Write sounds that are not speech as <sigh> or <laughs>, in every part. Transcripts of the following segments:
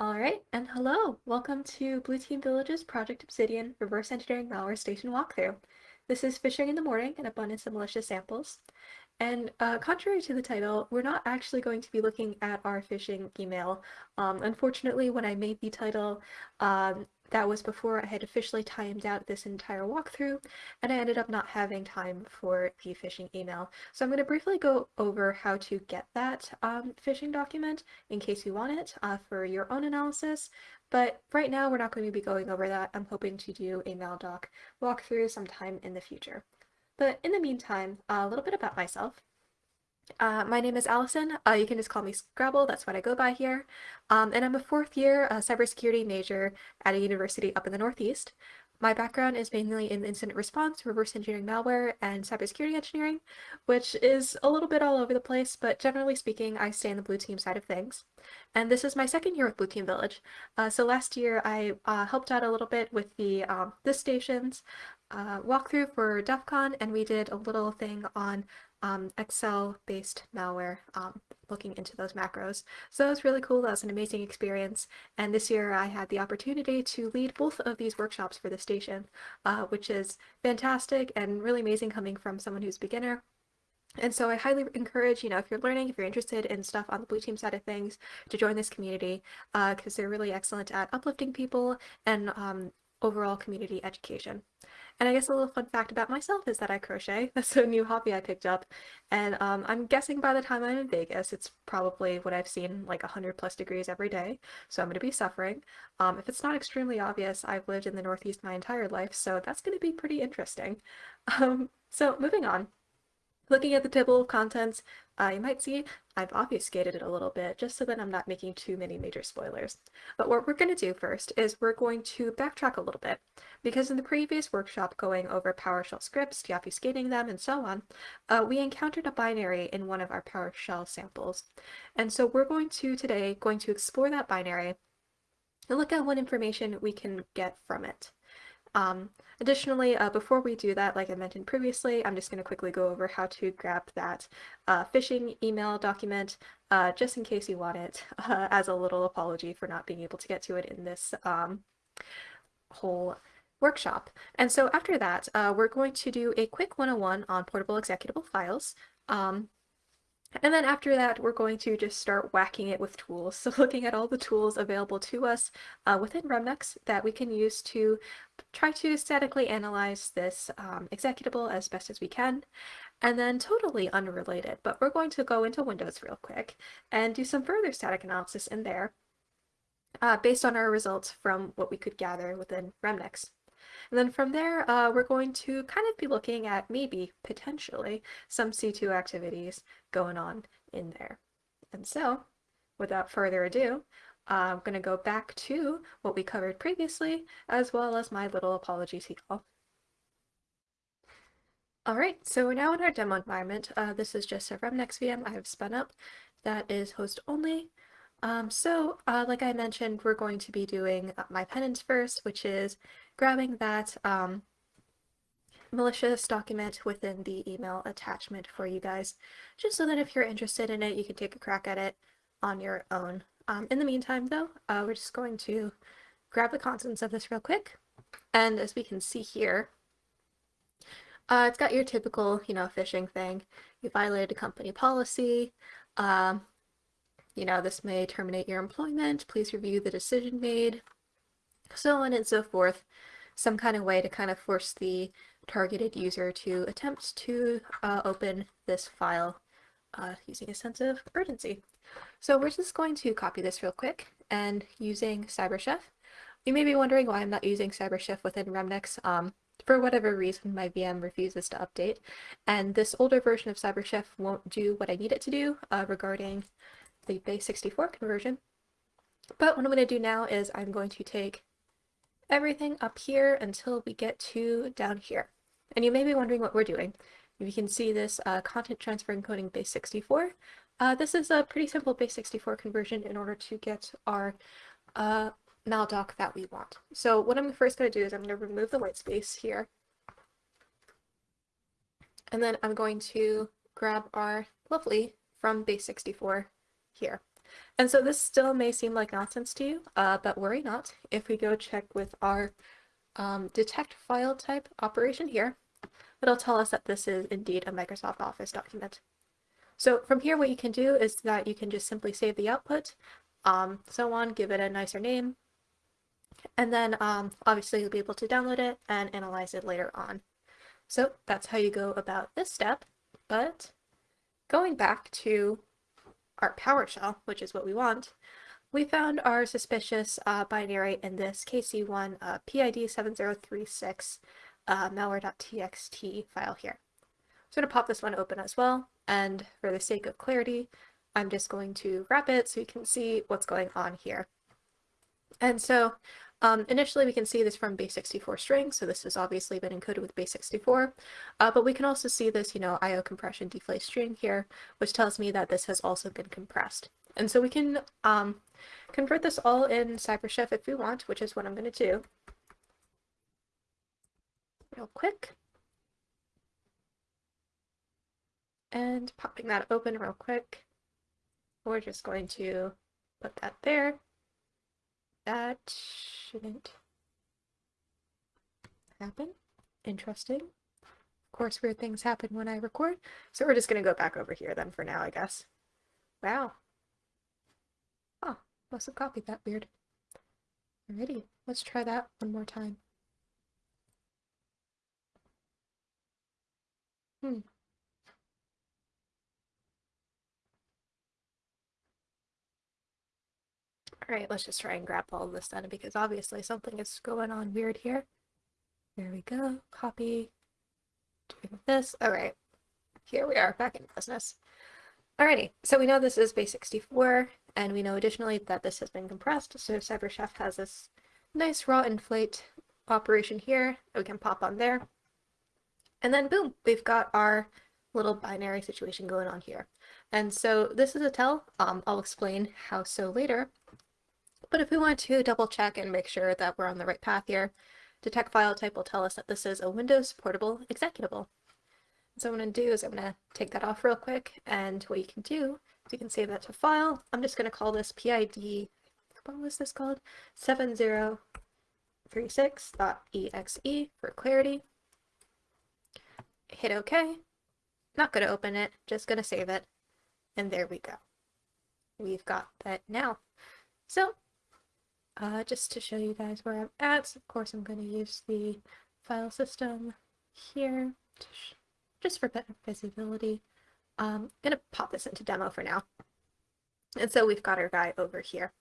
Alright, and hello! Welcome to Blue Team Village's Project Obsidian Reverse Engineering Malware Station walkthrough. This is Phishing in the Morning, an abundance of malicious samples. And uh, contrary to the title, we're not actually going to be looking at our phishing email. Um, unfortunately, when I made the title, um, that was before I had officially timed out this entire walkthrough, and I ended up not having time for the phishing email. So I'm going to briefly go over how to get that um, phishing document in case you want it uh, for your own analysis, but right now we're not going to be going over that. I'm hoping to do a Maldoc walkthrough sometime in the future. But in the meantime, a little bit about myself. Uh, my name is Allison. Uh, you can just call me Scrabble. That's what I go by here. Um, and I'm a fourth year uh, cybersecurity major at a university up in the Northeast. My background is mainly in incident response, reverse engineering malware, and cybersecurity engineering, which is a little bit all over the place, but generally speaking, I stay in the blue team side of things. And this is my second year with Blue Team Village. Uh, so last year I uh, helped out a little bit with the um, this station's uh, walkthrough for DEF CON, and we did a little thing on um, Excel-based malware, um, looking into those macros. So that was really cool. That was an amazing experience. And this year I had the opportunity to lead both of these workshops for the station, uh, which is fantastic and really amazing coming from someone who's beginner. And so I highly encourage, you know, if you're learning, if you're interested in stuff on the blue team side of things, to join this community because uh, they're really excellent at uplifting people and um, overall community education. And I guess a little fun fact about myself is that I crochet. <laughs> That's a new hobby I picked up. And um, I'm guessing by the time I'm in Vegas, it's probably what I've seen like 100 plus degrees every day. So I'm going to be suffering. Um, if it's not extremely obvious, I've lived in the Northeast my entire life, so that's going to be pretty interesting. <laughs> Um, so moving on. Looking at the table of contents, uh, you might see I've obfuscated it a little bit just so that I'm not making too many major spoilers. But what we're going to do first is we're going to backtrack a little bit because in the previous workshop going over PowerShell scripts, deobfuscating them, and so on, uh, we encountered a binary in one of our PowerShell samples. And so we're going to today going to explore that binary and look at what information we can get from it. Um, additionally, uh, before we do that, like I mentioned previously, I'm just going to quickly go over how to grab that uh, phishing email document, uh, just in case you want it, <laughs> uh, as a little apology for not being able to get to it in this um, whole workshop. And so after that, uh, we're going to do a quick 101 on portable executable files. Um, and then after that, we're going to just start whacking it with tools. <laughs> So looking at all the tools available to us uh, within Remnux that we can use to try to statically analyze this um, executable as best as we can. And then totally unrelated, but we're going to go into Windows real quick and do some further static analysis in there uh, based on our results from what we could gather within Remnux. And then from there, uh, we're going to kind of be looking at maybe, potentially, some C2 activities going on in there. And so, without further ado, I'm going to go back to what we covered previously, as well as my little apology to y'all. Alright, so we're now in our demo environment. Uh, this is just a Remnux VM I have spun up that is host only. Um, so, uh, like I mentioned, we're going to be doing uh, my penance first, which is grabbing that um, malicious document within the email attachment for you guys, just so that if you're interested in it, you can take a crack at it on your own. Um, in the meantime, though, uh, we're just going to grab the contents of this real quick. And as we can see here, uh, it's got your typical, you know, phishing thing. You violated a company policy. Um, you know, this may terminate your employment. Please review the decision made so on and so forth, some kind of way to kind of force the targeted user to attempt to uh, open this file uh, using a sense of urgency. So we're just going to copy this real quick and using CyberChef. You may be wondering why I'm not using CyberChef within Remnux. Um, for whatever reason, my VM refuses to update, and this older version of CyberChef won't do what I need it to do uh, regarding the base 64 conversion. But what I'm going to do now is I'm going to take everything up here until we get to down here. And you may be wondering what we're doing. You can see this uh, content transfer encoding base 64. Uh, this is a pretty simple base 64 conversion in order to get our uh, maldoc that we want. So what I'm first going to do is I'm going to remove the white space here. And then I'm going to grab our lovely from base 64 here. And so this still may seem like nonsense to you, uh, but worry not. If we go check with our um, detect file type operation here, it'll tell us that this is indeed a Microsoft Office document. So from here, what you can do is that you can just simply save the output, um, so on, give it a nicer name, and then um, obviously you'll be able to download it and analyze it later on. So that's how you go about this step, but going back to our PowerShell, which is what we want, we found our suspicious uh, binary in this KC1 uh, PID7036 uh, malware.txt file here. So I'm going to pop this one open as well, and for the sake of clarity, I'm just going to wrap it so you can see what's going on here. And so um, initially we can see this from base64 string, so this has obviously been encoded with base64, uh, but we can also see this, you know, IO compression deflate string here, which tells me that this has also been compressed. And so we can um, convert this all in CyberChef if we want, which is what I'm going to do. Real quick. And popping that open real quick. We're just going to put that there. That shouldn't happen. Interesting. Of course, weird things happen when I record. So we're just going to go back over here then for now, I guess. Wow. Oh, must have copied that weird. Alrighty, let's try that one more time. Hmm. Alright, let's just try and grab all this then because obviously something is going on weird here. There we go. Copy. Doing this. Alright. Here we are, back in business. Alrighty, so we know this is base 64, and we know additionally that this has been compressed, so CyberChef has this nice raw inflate operation here that we can pop on there. And then boom, we've got our little binary situation going on here. And so this is a tell. Um, I'll explain how so later. But if we want to double check and make sure that we're on the right path here, detect file type will tell us that this is a Windows portable executable. So what I'm going to do is I'm going to take that off real quick, and what you can do is you can save that to file. I'm just going to call this PID, what was this called? 7036.exe for clarity. Hit OK. Not going to open it, just going to save it. And there we go. We've got that now. So uh, just to show you guys where I'm at, of course I'm going to use the file system here, just for better visibility. I'm um, going to pop this into demo for now. And so we've got our guy over here.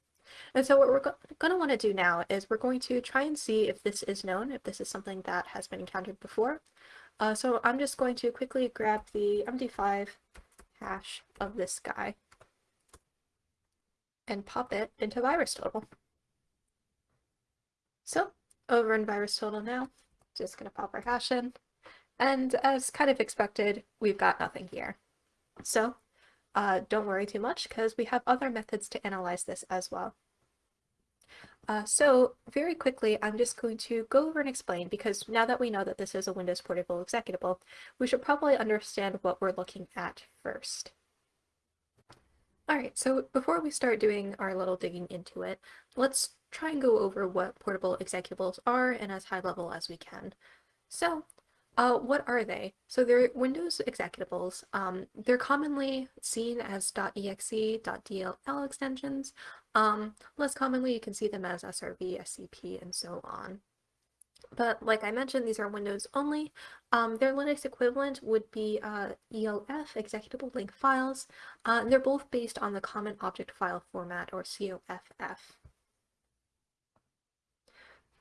And so what we're go going to want to do now is we're going to try and see if this is known, if this is something that has been encountered before. Uh, so I'm just going to quickly grab the MD5 hash of this guy and pop it into VirusTotal. So over in VirusTotal now, just going to pop our hash in. And as kind of expected, we've got nothing here. So uh, don't worry too much because we have other methods to analyze this as well. Uh, so very quickly, I'm just going to go over and explain because now that we know that this is a Windows Portable executable, we should probably understand what we're looking at first. Alright, so before we start doing our little digging into it, let's try and go over what portable executables are and as high level as we can. So, uh, what are they? So they're Windows executables. Um, they're commonly seen as .exe, .dll extensions. Um, less commonly, you can see them as SRV, SCP, and so on. But like I mentioned, these are Windows only. Um, their Linux equivalent would be uh, ELF, executable link files. Uh, they're both based on the Common Object File Format, or COFF.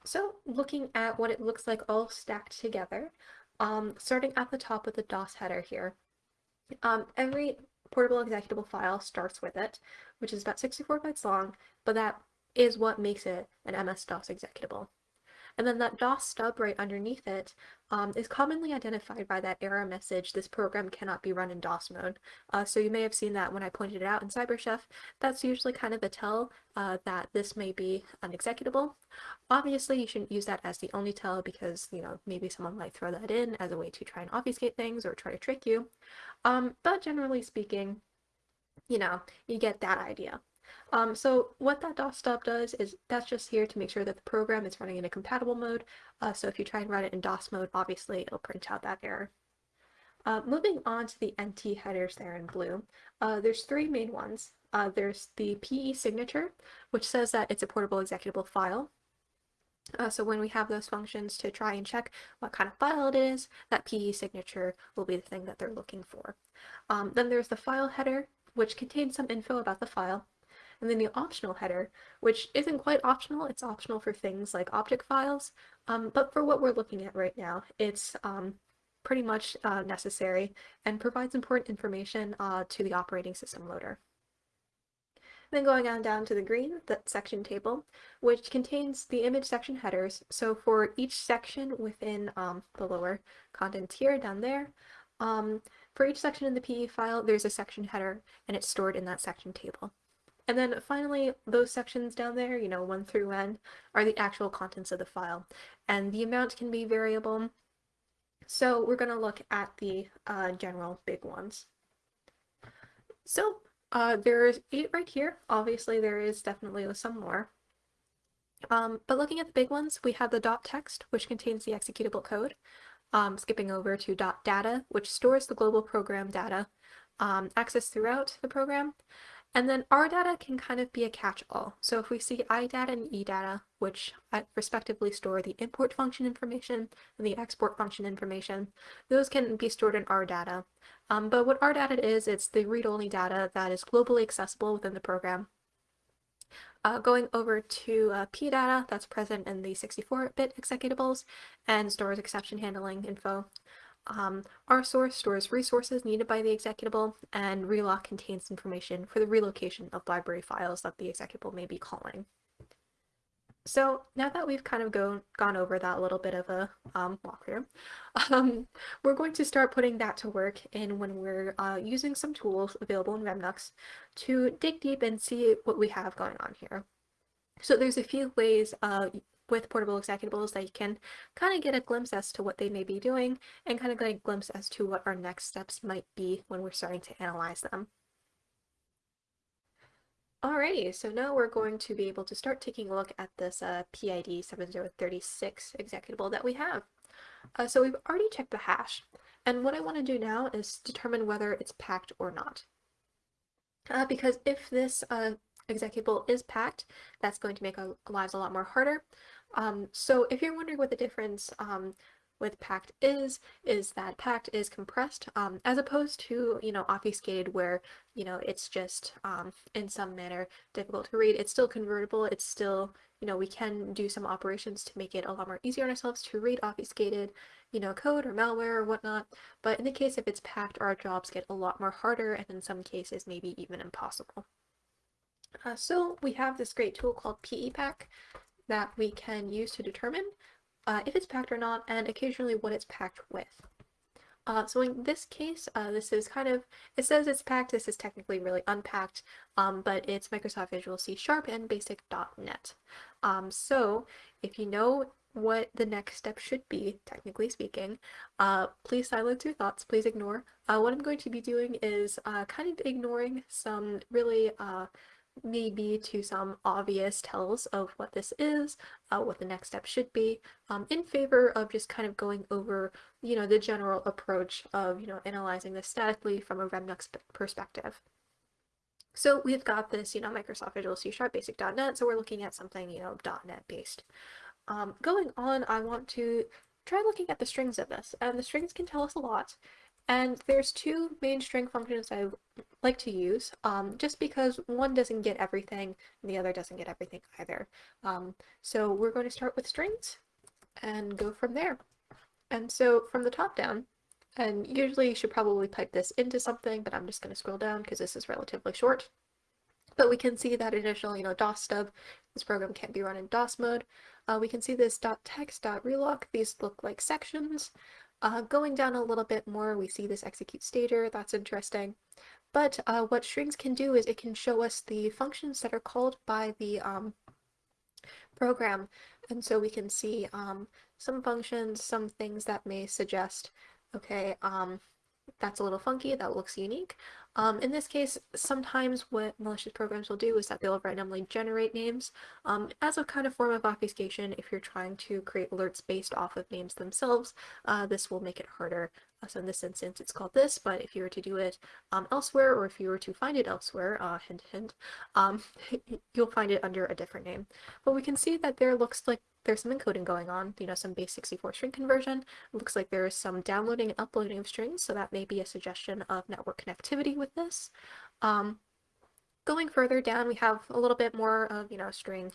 So looking at what it looks like all stacked together, um, starting at the top with the DOS header here, um, every portable executable file starts with it, which is about 64 bytes long, but that is what makes it an MS-DOS executable. And then that DOS stub right underneath it um, is commonly identified by that error message, this program cannot be run in DOS mode. Uh, so you may have seen that when I pointed it out in CyberChef. That's usually kind of a tell uh, that this may be unexecutable. Obviously, you shouldn't use that as the only tell because, you know, maybe someone might throw that in as a way to try and obfuscate things or try to trick you. Um, but generally speaking, you know, you get that idea. Um, so what that DOS stub does is that's just here to make sure that the program is running in a compatible mode. Uh, so if you try and run it in DOS mode, obviously it'll print out that error. Uh, moving on to the NT headers there in blue, uh, there's three main ones. Uh, there's the PE signature, which says that it's a portable executable file. Uh, so when we have those functions to try and check what kind of file it is, that PE signature will be the thing that they're looking for. Um, then there's the file header, which contains some info about the file. And then the optional header, which isn't quite optional, it's optional for things like object files, um, but for what we're looking at right now, it's um, pretty much uh, necessary and provides important information uh, to the operating system loader. Then going on down to the green, the section table, which contains the image section headers. So for each section within um, the lower content here down there, um, for each section in the PE file, there's a section header and it's stored in that section table. And then finally, those sections down there, you know, 1 through n, are the actual contents of the file. And the amount can be variable. So we're going to look at the uh, general big ones. So uh, there's eight right here. Obviously, there is definitely some more. Um, but looking at the big ones, we have the dot text, which contains the executable code. Um, skipping over to dot data, which stores the global program data um, accessed throughout the program. And then rdata can kind of be a catch-all. So if we see iData and eData, which respectively store the import function information and the export function information, those can be stored in rdata. Um, but what rdata is, it's the read-only data that is globally accessible within the program. Uh, going over to uh, pdata, that's present in the 64-bit executables, and stores exception handling info. Um, source stores resources needed by the executable, and reloc contains information for the relocation of library files that the executable may be calling. So now that we've kind of go, gone over that little bit of a um, walkthrough, <laughs> um, we're going to start putting that to work in when we're uh, using some tools available in Remnux to dig deep and see what we have going on here. So there's a few ways uh, with portable executables that you can kind of get a glimpse as to what they may be doing and kind of get a glimpse as to what our next steps might be when we're starting to analyze them. Alrighty, so now we're going to be able to start taking a look at this uh, PID 7036 executable that we have. Uh, so we've already checked the hash, and what I want to do now is determine whether it's packed or not. Uh, because if this uh, executable is packed, that's going to make our lives a lot more harder. Um, so if you're wondering what the difference um, with packed is, is that packed is compressed, um, as opposed to, you know, obfuscated where, you know, it's just um, in some manner difficult to read. It's still convertible, it's still, you know, we can do some operations to make it a lot more easier on ourselves to read obfuscated, you know, code or malware or whatnot. But in the case if it's packed, our jobs get a lot more harder and in some cases maybe even impossible. Uh, so we have this great tool called PE pack that we can use to determine uh, if it's packed or not and occasionally what it's packed with. Uh, so in this case, uh, this is kind of, it says it's packed, this is technically really unpacked, um, but it's Microsoft Visual C Sharp and basic.NET. Um, so if you know what the next step should be, technically speaking, uh, please silence your thoughts, please ignore. Uh, what I'm going to be doing is uh, kind of ignoring some really uh, maybe to some obvious tells of what this is, uh, what the next step should be, um, in favor of just kind of going over, you know, the general approach of, you know, analyzing this statically from a Remnux perspective. So we've got this, you know, Microsoft Visual C Sharp Basic.NET, so we're looking at something, you know, .NET based. Um, going on, I want to try looking at the strings of this, and the strings can tell us a lot. And there's two main string functions I like to use, um, just because one doesn't get everything and the other doesn't get everything either. Um, so we're going to start with strings and go from there. And so from the top down, and usually you should probably pipe this into something, but I'm just going to scroll down because this is relatively short. But we can see that initial, you know, DOS stub, this program can't be run in DOS mode. Uh, we can see this .text, .reloc, these look like sections. Uh, going down a little bit more, we see this execute stager, that's interesting. But uh, what strings can do is it can show us the functions that are called by the um, program. And so we can see um, some functions, some things that may suggest, okay, um, that's a little funky, that looks unique. Um, in this case, sometimes what malicious programs will do is that they'll randomly generate names um, as a kind of form of obfuscation. If you're trying to create alerts based off of names themselves, uh, this will make it harder. Uh, so in this instance, it's called this, but if you were to do it um, elsewhere, or if you were to find it elsewhere, uh, hint hint, um, <laughs> you'll find it under a different name. But we can see that there looks like there's some encoding going on, you know, some base 64 string conversion. It looks like there is some downloading and uploading of strings, so that may be a suggestion of network connectivity with this. Um, going further down, we have a little bit more of, you know, string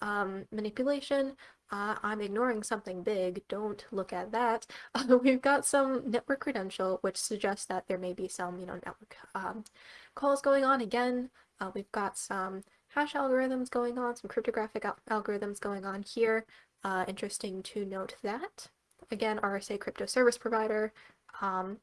um, manipulation. Uh, I'm ignoring something big, don't look at that. Uh, <laughs> we've got some network credential, which suggests that there may be some, you know, network um, calls going on. Again, uh, we've got some hash algorithms going on, some cryptographic al algorithms going on here. Uh, interesting to note that. Again, RSA crypto service provider. Um,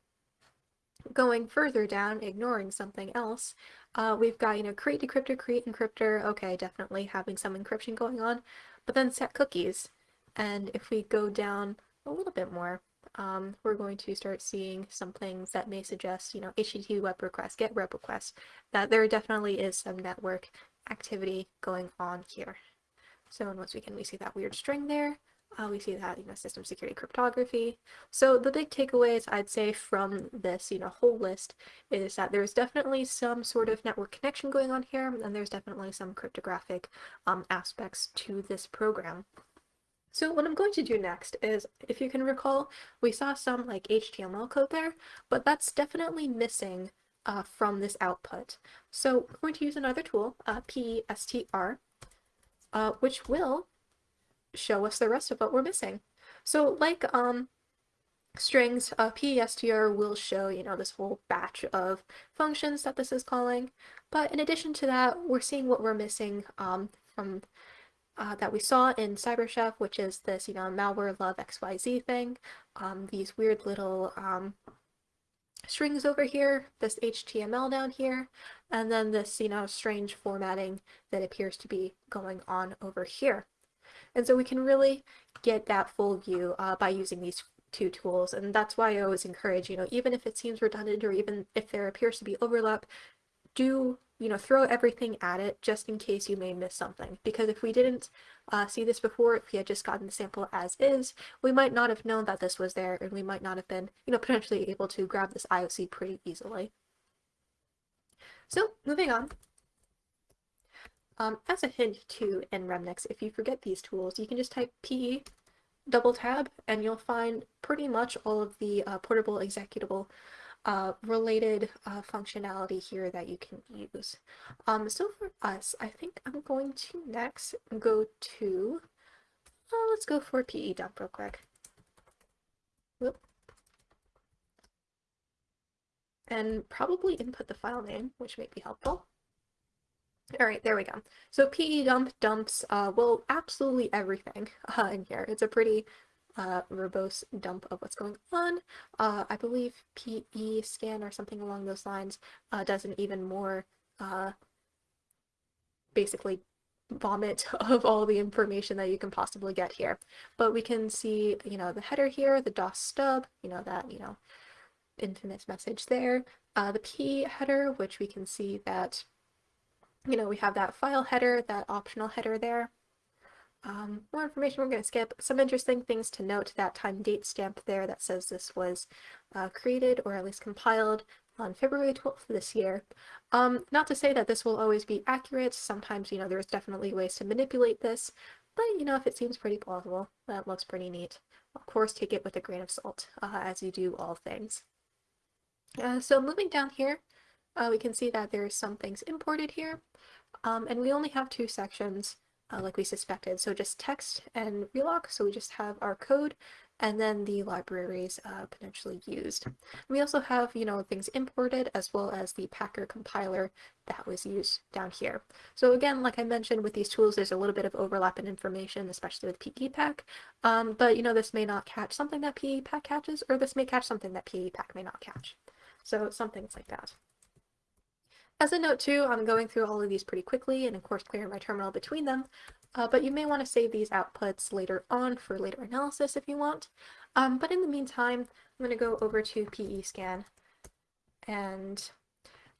going further down, ignoring something else, uh, we've got, you know, create decryptor, create encryptor. Okay, definitely having some encryption going on. But then set cookies. And if we go down a little bit more, um, we're going to start seeing some things that may suggest, you know, HTTP web request, get web request, that there definitely is some network activity going on here. So once we can, we see that weird string there. Uh, we see that, you know, system security cryptography. So the big takeaways I'd say from this, you know, whole list is that there's definitely some sort of network connection going on here, and there's definitely some cryptographic um, aspects to this program. So what I'm going to do next is, if you can recall, we saw some like HTML code there, but that's definitely missing uh, from this output. So we're going to use another tool, uh, PESTR, uh, which will show us the rest of what we're missing. So like um, strings, uh, PESTR will show, you know, this whole batch of functions that this is calling. But in addition to that, we're seeing what we're missing um, from uh, that we saw in CyberChef, which is this, you know, malware love XYZ thing, um, these weird little um, strings over here, this HTML down here, and then this, you know, strange formatting that appears to be going on over here. And so we can really get that full view uh, by using these two tools. And that's why I always encourage, you know, even if it seems redundant or even if there appears to be overlap, do you know, throw everything at it just in case you may miss something. Because if we didn't uh, see this before, if we had just gotten the sample as is, we might not have known that this was there and we might not have been, you know, potentially able to grab this IOC pretty easily. So moving on. Um, as a hint to nremnix, if you forget these tools, you can just type P double tab and you'll find pretty much all of the uh, portable executable uh, related uh, functionality here that you can use. Um, so for us, I think I'm going to next go to, uh, let's go for PE dump real quick. Whoop. And probably input the file name, which may be helpful. All right, there we go. So PE dump dumps, uh, well, absolutely everything <laughs> uh, in here. It's a pretty uh, verbose dump of what's going on. Uh, I believe PE scan or something along those lines uh, does an even more uh, basically vomit <laughs> of all the information that you can possibly get here. But we can see, you know, the header here, the DOS stub, you know, that, you know, infamous message there. Uh, the P header, which we can see that, you know, we have that file header, that optional header there. Um, more information we're going to skip. Some interesting things to note, that time date stamp there that says this was uh, created or at least compiled on February 12th this year. Um, not to say that this will always be accurate. Sometimes, you know, there's definitely ways to manipulate this, but, you know, if it seems pretty plausible, that looks pretty neat. Of course, take it with a grain of salt, uh, as you do all things. Uh, so moving down here, uh, we can see that there's some things imported here, um, and we only have two sections uh, like we suspected. So just text and reloc, So we just have our code and then the libraries uh, potentially used. We also have, you know, things imported as well as the Packer compiler that was used down here. So again, like I mentioned with these tools, there's a little bit of overlap in information, especially with PEPACK. Um, but, you know, this may not catch something that PEPACK catches, or this may catch something that PEPACK may not catch. So some things like that. As a note too, I'm going through all of these pretty quickly and of course clearing my terminal between them, uh, but you may want to save these outputs later on for later analysis if you want. Um, but in the meantime, I'm going to go over to PE scan and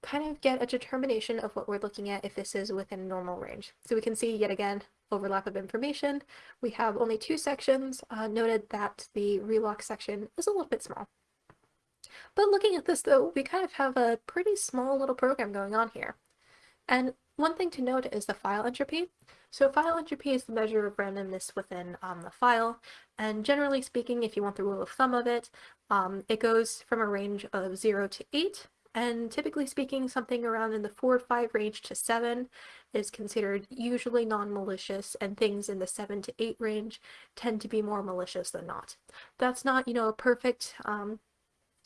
kind of get a determination of what we're looking at if this is within normal range. So we can see yet again overlap of information. We have only two sections, uh, noted that the reloc section is a little bit small. But looking at this though, we kind of have a pretty small little program going on here. And one thing to note is the file entropy. So file entropy is the measure of randomness within um, the file, and generally speaking, if you want the rule of thumb of it, um, it goes from a range of 0 to 8, and typically speaking, something around in the 4 or 5 range to 7 is considered usually non-malicious, and things in the 7 to 8 range tend to be more malicious than not. That's not, you know, a perfect um,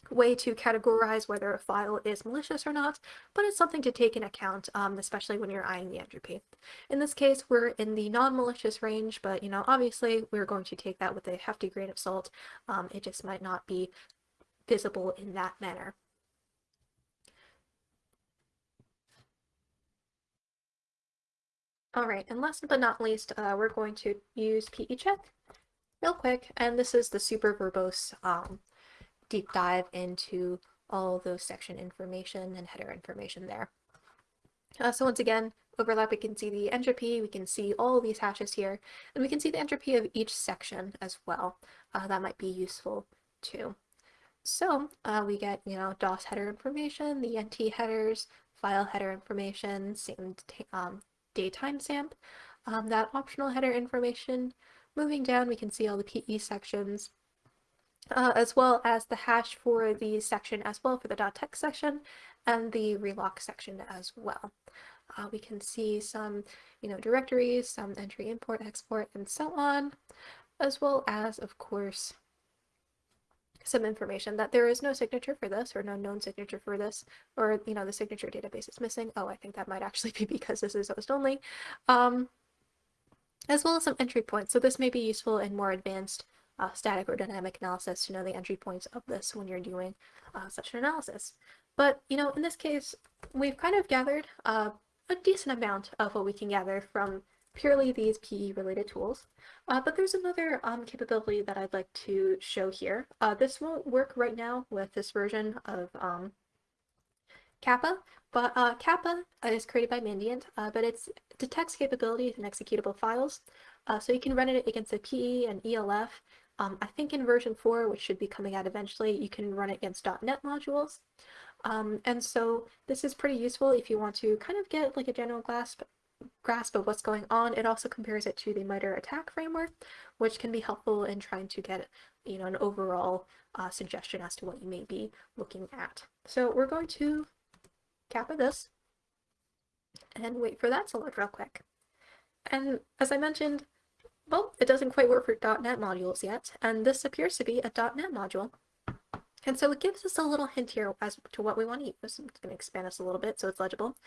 way to categorize whether a file is malicious or not, but it's something to take in account, um, especially when you're eyeing the entropy. In this case, we're in the non-malicious range, but you know, obviously we're going to take that with a hefty grain of salt. Um, it just might not be visible in that manner. All right, and last but not least, uh, we're going to use PE check real quick, and this is the super verbose um, deep dive into all those section information and header information there. Uh, so once again, overlap, we can see the entropy, we can see all these hashes here, and we can see the entropy of each section as well. Uh, that might be useful too. So uh, we get, you know, DOS header information, the NT headers, file header information, same um, day timestamp, um, that optional header information. Moving down, we can see all the PE sections, uh, as well as the hash for the section as well for the .text section and the reloc section as well. Uh, we can see some, you know, directories, some entry import, export, and so on, as well as, of course, some information that there is no signature for this or no known signature for this, or, you know, the signature database is missing. Oh, I think that might actually <laughs> be because this is host only. Um, as well as some entry points. So this may be useful in more advanced uh, static or dynamic analysis to know the entry points of this when you're doing uh, such an analysis. But, you know, in this case, we've kind of gathered uh, a decent amount of what we can gather from purely these PE related tools. Uh, but there's another um, capability that I'd like to show here. Uh, this won't work right now with this version of um, capa, but uh, capa is created by Mandiant, uh, but it detects capabilities in executable files. Uh, so you can run it against a PE and ELF um, I think in version 4, which should be coming out eventually, you can run it against .NET modules. Um, and so this is pretty useful if you want to kind of get like a general grasp, grasp of what's going on. It also compares it to the MITRE ATT&CK framework, which can be helpful in trying to get you know, an overall uh, suggestion as to what you may be looking at. So we're going to capa this and wait for that to load real quick. And as I mentioned, well, it doesn't quite work for .NET modules yet, and this appears to be a .NET module. And so it gives us a little hint here as to what we want to use. I'm going to expand this a little bit so it's legible.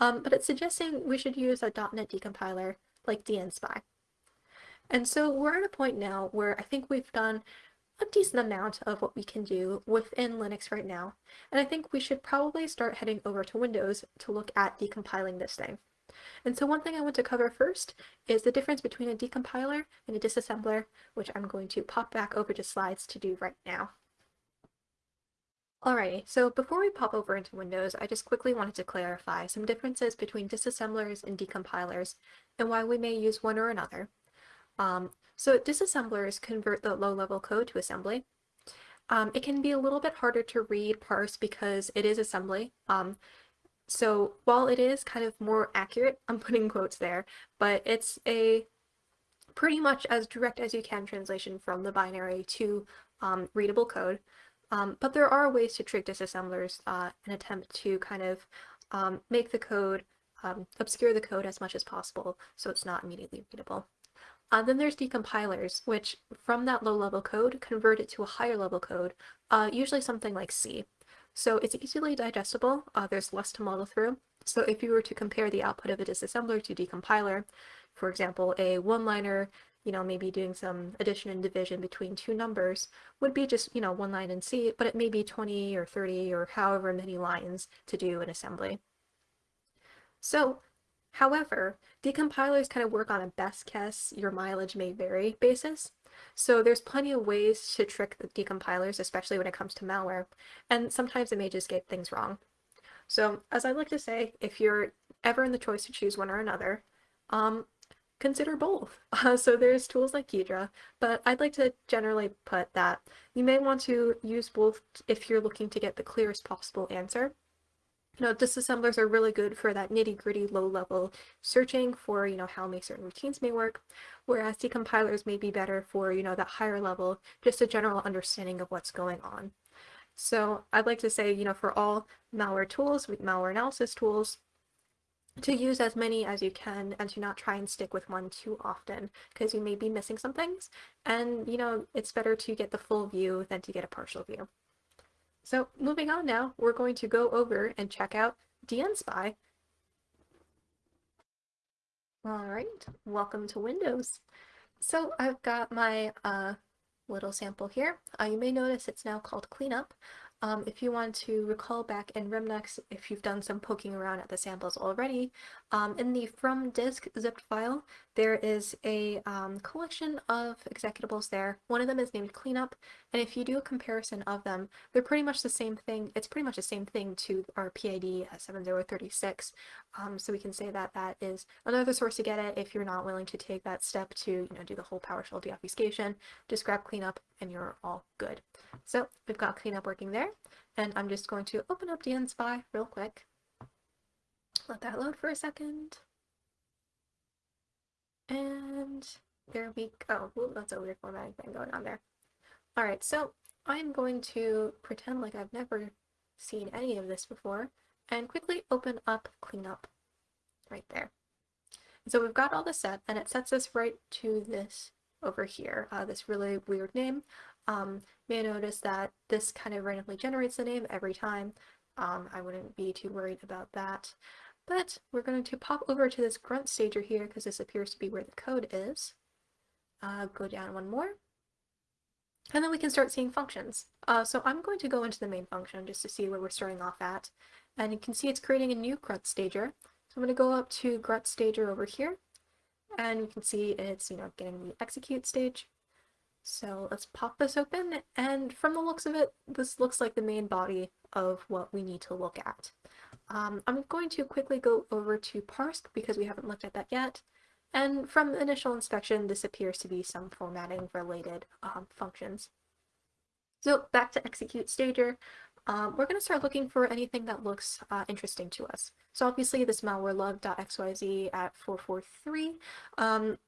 Um, but it's suggesting we should use a .NET decompiler like dnspy. And so we're at a point now where I think we've done a decent amount of what we can do within Linux right now. And I think we should probably start heading over to Windows to look at decompiling this thing. And so one thing I want to cover first is the difference between a decompiler and a disassembler, which I'm going to pop back over to slides to do right now. Alrighty, so before we pop over into Windows, I just quickly wanted to clarify some differences between disassemblers and decompilers and why we may use one or another. Um, so disassemblers convert the low-level code to assembly. Um, it can be a little bit harder to read parse because it is assembly. Um, so while it is kind of more accurate, I'm putting quotes there, but it's a pretty much as direct as you can translation from the binary to um, readable code. Um, but there are ways to trick disassemblers uh, and attempt to kind of um, make the code, um, obscure the code as much as possible so it's not immediately readable. Uh, then there's decompilers, which from that low level code convert it to a higher level code, uh, usually something like C. So it's easily digestible, uh, there's less to model through. So if you were to compare the output of a disassembler to decompiler, for example, a one-liner, you know, maybe doing some addition and division between two numbers would be just, you know, one line in C, but it may be 20 or 30 or however many lines to do an assembly. So, however, decompilers kind of work on a best guess, your mileage may vary basis. So there's plenty of ways to trick the decompilers, especially when it comes to malware, and sometimes it may just get things wrong. So as I like to say, if you're ever in the choice to choose one or another, um, consider both. Uh, <laughs> so there's tools like Ghidra, but I'd like to generally put that you may want to use both if you're looking to get the clearest possible answer. You know, disassemblers are really good for that nitty-gritty low-level searching for, you know, how may certain routines may work, whereas decompilers may be better for, you know, that higher level, just a general understanding of what's going on. So I'd like to say, you know, for all malware tools, malware analysis tools, to use as many as you can and to not try and stick with one too often because you may be missing some things and you know it's better to get the full view than to get a partial view. So moving on now, we're going to go over and check out DNSpy. Alright, welcome to Windows. So I've got my uh, little sample here. Uh, you may notice it's now called Cleanup. Um, if you want to recall back in Remnux, if you've done some poking around at the samples already, um, in the from disk zipped file, there is a um, collection of executables there. One of them is named cleanup, and if you do a comparison of them, they're pretty much the same thing. It's pretty much the same thing to our PID 7036. Um, so we can say that that is another source to get it if you're not willing to take that step to you know do the whole PowerShell deobfuscation. Just grab cleanup and you're all good. So we've got cleanup working there, and I'm just going to open up DNSpy real quick. Let that load for a second. And there we go. Ooh, that's a weird formatting thing going on there. All right, so I'm going to pretend like I've never seen any of this before and quickly open up cleanup right there. So we've got all this set and it sets us right to this over here, uh, this really weird name. Um, may notice that this kind of randomly generates the name every time. Um, I wouldn't be too worried about that. But we're going to pop over to this grunt stager here because this appears to be where the code is. Uh, go down one more. And then we can start seeing functions. Uh, so I'm going to go into the main function just to see where we're starting off at. And you can see it's creating a new grunt stager. So I'm going to go up to grunt stager over here. And you can see it's, you know, getting the execute stage. So let's pop this open. And from the looks of it, this looks like the main body of what we need to look at. Um, I'm going to quickly go over to parse because we haven't looked at that yet. And from initial inspection, this appears to be some formatting related um, functions. So back to execute stager, um, we're going to start looking for anything that looks uh, interesting to us. So obviously this malwarelove.xyz at 443 um,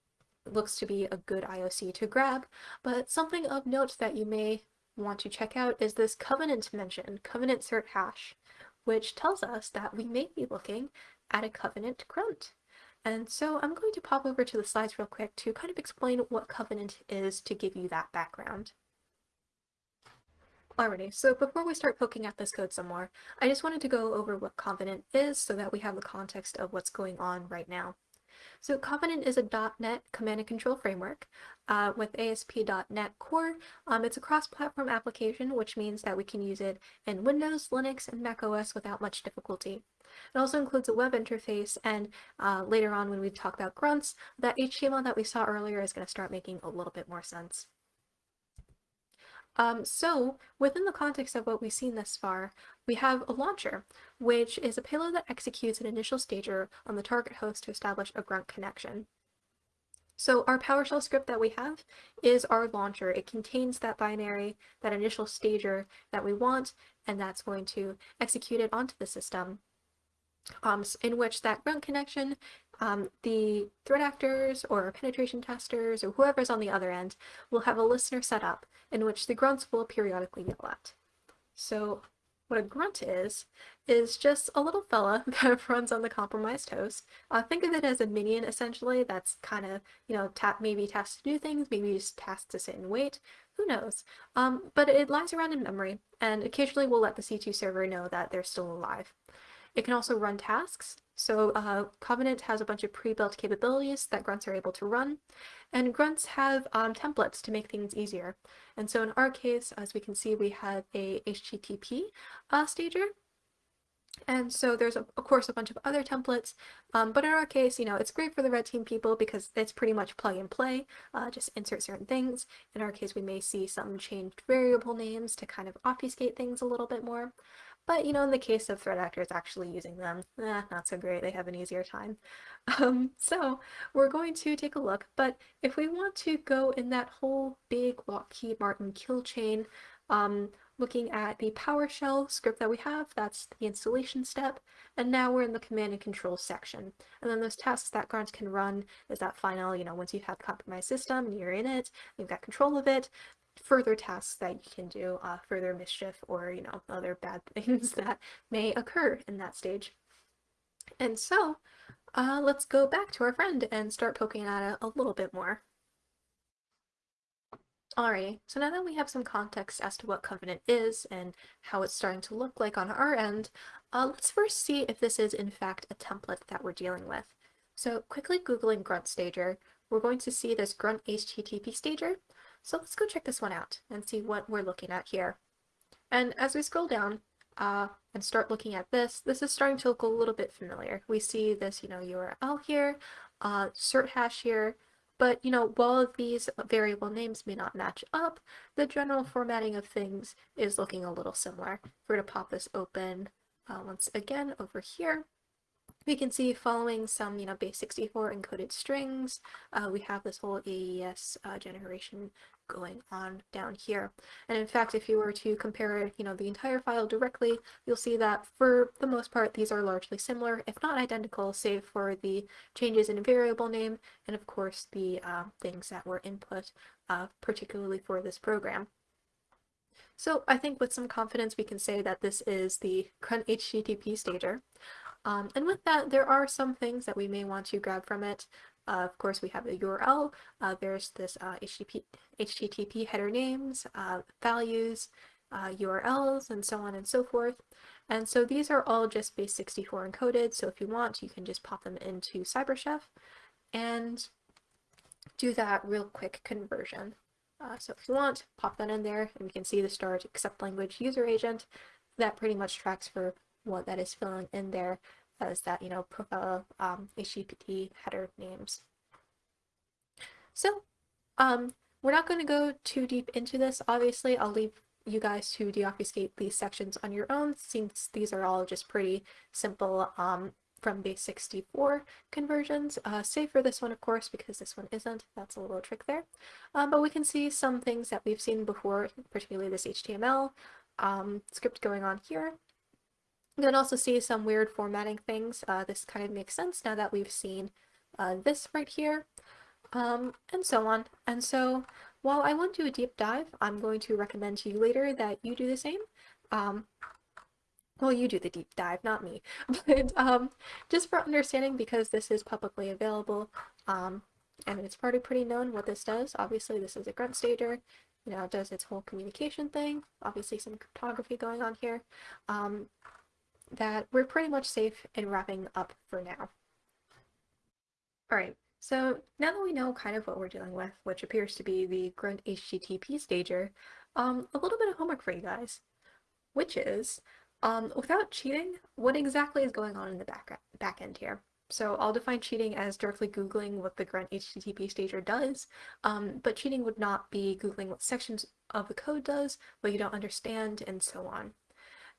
looks to be a good IOC to grab, but something of note that you may want to check out is this covenant mention, covenant cert hash, which tells us that we may be looking at a covenant grunt. And so I'm going to pop over to the slides real quick to kind of explain what Covenant is to give you that background. Alrighty, so before we start poking at this code some more, I just wanted to go over what Covenant is so that we have the context of what's going on right now. So Covenant is a .NET command and control framework uh, with ASP.NET Core. Um, it's a cross-platform application, which means that we can use it in Windows, Linux, and macOS without much difficulty. It also includes a web interface, and uh, later on when we talk about grunts, that HTML that we saw earlier is going to start making a little bit more sense. Um, so, within the context of what we've seen thus far, we have a launcher, which is a payload that executes an initial stager on the target host to establish a grunt connection. So our PowerShell script that we have is our launcher. It contains that binary, that initial stager that we want, and that's going to execute it onto the system um, in which that grunt connection, um, the threat actors or penetration testers or whoever's on the other end will have a listener set up in which the grunts will periodically yell at. So what a grunt is, is just a little fella <laughs> that runs on the compromised host. Uh, think of it as a minion, essentially, that's kind of, you know, tap maybe tasked to do things, maybe just tasked to sit and wait, who knows. Um, but it lies around in memory, and occasionally we'll let the C2 server know that they're still alive. It can also run tasks. So uh, Covenant has a bunch of pre-built capabilities that grunts are able to run, and grunts have um, templates to make things easier. And so in our case, as we can see, we have a HTTP uh, stager, And so there's, of course, a bunch of other templates, um, but in our case, you know, it's great for the red team people because it's pretty much plug and play, uh, just insert certain things. In our case, we may see some changed variable names to kind of obfuscate things a little bit more. But, you know, in the case of threat actors actually using them, eh, not so great. They have an easier time. <laughs> Um, so we're going to take a look, but if we want to go in that whole big Lockheed Martin kill chain, um, looking at the PowerShell script that we have, that's the installation step, and now we're in the command and control section. And then those tasks that Grunt can run is that final, you know, once you have compromised system and you're in it, you've got control of it, further tasks that you can do, uh, further mischief or, you know, other bad <laughs> things that may occur in that stage. And so, uh, let's go back to our friend and start poking at it a little bit more. Alrighty, so now that we have some context as to what Covenant is and how it's starting to look like on our end, uh, let's first see if this is in fact a template that we're dealing with. So quickly googling Grunt Stager, we're going to see this Grunt HTTP Stager. So let's go check this one out and see what we're looking at here. And as we scroll down uh, and start looking at this, this is starting to look a little bit familiar. We see this, you know, URL here, uh, cert hash here, but, you know, while these variable names may not match up, the general formatting of things is looking a little similar. If we're to pop this open uh, once again over here, we can see following some, you know, base 64 encoded strings, uh, we have this whole AES uh, generation going on down here. And in fact, if you were to compare, you know, the entire file directly, you'll see that for the most part, these are largely similar, if not identical, save for the changes in variable name and of course the uh, things that were input, uh, particularly for this program. So I think with some confidence we can say that this is the Grunt HTTP stager. Um, and with that, there are some things that we may want to grab from it. Uh, of course, we have the URL. Uh, there's this uh, HTTP, HTTP header names, uh, values, URLs, uh, and so on and so forth. And so these are all just base 64 encoded. So if you want, you can just pop them into CyberChef and do that real quick conversion. Uh, so if you want, pop that in there and we can see the start accept language user agent. That pretty much tracks for what that is filling in there as that, you know, profile um, HTTP header names. So, um, we're not going to go too deep into this. Obviously, I'll leave you guys to deobfuscate these sections on your own since these are all just pretty simple um, from base 64 conversions, uh, save for this one, of course, because this one isn't. That's a little trick there. Um, but we can see some things that we've seen before, particularly this HTML um, script going on here. You can also see some weird formatting things. Uh, this kind of makes sense now that we've seen uh, this right here, um, and so on. And so while I won't do a deep dive, I'm going to recommend to you later that you do the same. Um, well, you do the deep dive, not me. <laughs> But um, just for understanding, because this is publicly available, um, and it's already pretty known what this does. Obviously, this is a grunt stager. You know, it does its whole communication thing. Obviously, some cryptography going on here. Um, that we're pretty much safe in wrapping up for now. Alright, so now that we know kind of what we're dealing with, which appears to be the Grunt HTTP stager, um, a little bit of homework for you guys, which is, um, without cheating, what exactly is going on in the back, back end here? So I'll define cheating as directly Googling what the Grunt HTTP stager does, um, but cheating would not be Googling what sections of the code does, what you don't understand, and so on.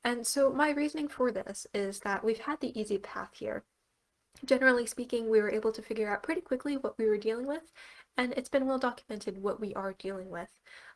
And so my reasoning for this is that we've had the easy path here. Generally speaking, we were able to figure out pretty quickly what we were dealing with, and it's been well documented what we are dealing with.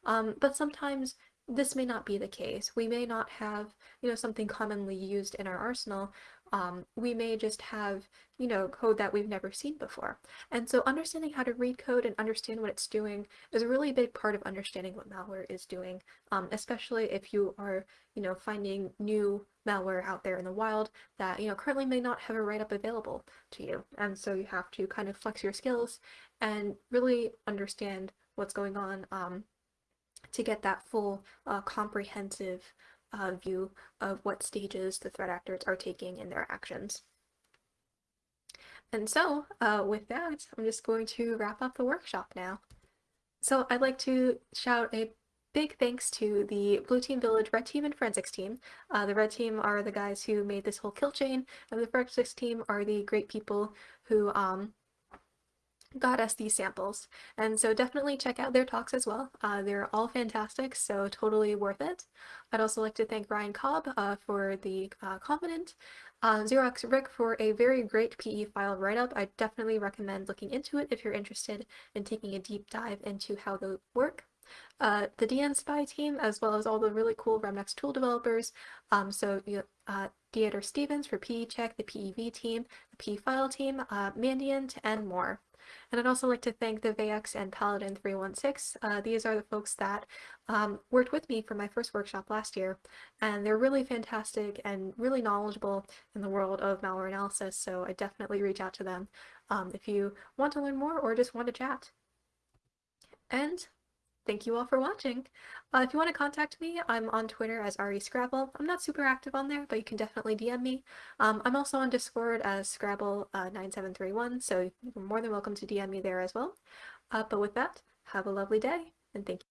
Um, but sometimes this may not be the case. We may not have, you know, something commonly used in our arsenal um, we may just have, you know, code that we've never seen before. And so understanding how to read code and understand what it's doing is a really big part of understanding what malware is doing, um, especially if you are, you know, finding new malware out there in the wild that, you know, currently may not have a write-up available to you. And so you have to kind of flex your skills and really understand what's going on um, to get that full uh, comprehensive uh, view of what stages the threat actors are taking in their actions. And so, uh, with that, I'm just going to wrap up the workshop now. So I'd like to shout a big thanks to the Blue Team Village Red Team and Forensics team. Uh, the Red Team are the guys who made this whole kill chain, and the Forensics team are the great people who um, got us these samples. And so definitely check out their talks as well. Uh, they're all fantastic, so totally worth it. I'd also like to thank Ryan Cobb uh, for the uh, Covenant, uh, 0xRick for a very great PE file write-up. I definitely recommend looking into it if you're interested in taking a deep dive into how they work. Uh, the dnSpy team, as well as all the really cool Remnux tool developers. Um, so uh, Didier Stevens for PE Check, the PEV team, the PE File team, uh, Mandiant, and more. And I'd also like to thank the VX and Paladin 316. Uh, these are the folks that um, worked with me for my first workshop last year, and they're really fantastic and really knowledgeable in the world of malware analysis, so I definitely reach out to them um, if you want to learn more or just want to chat. And thank you all for watching. Uh, if you want to contact me, I'm on Twitter as RE Scrabble. I'm not super active on there, but you can definitely DM me. Um, I'm also on Discord as Scrabble9731, uh, so you're more than welcome to DM me there as well. Uh, but with that, have a lovely day, and thank you.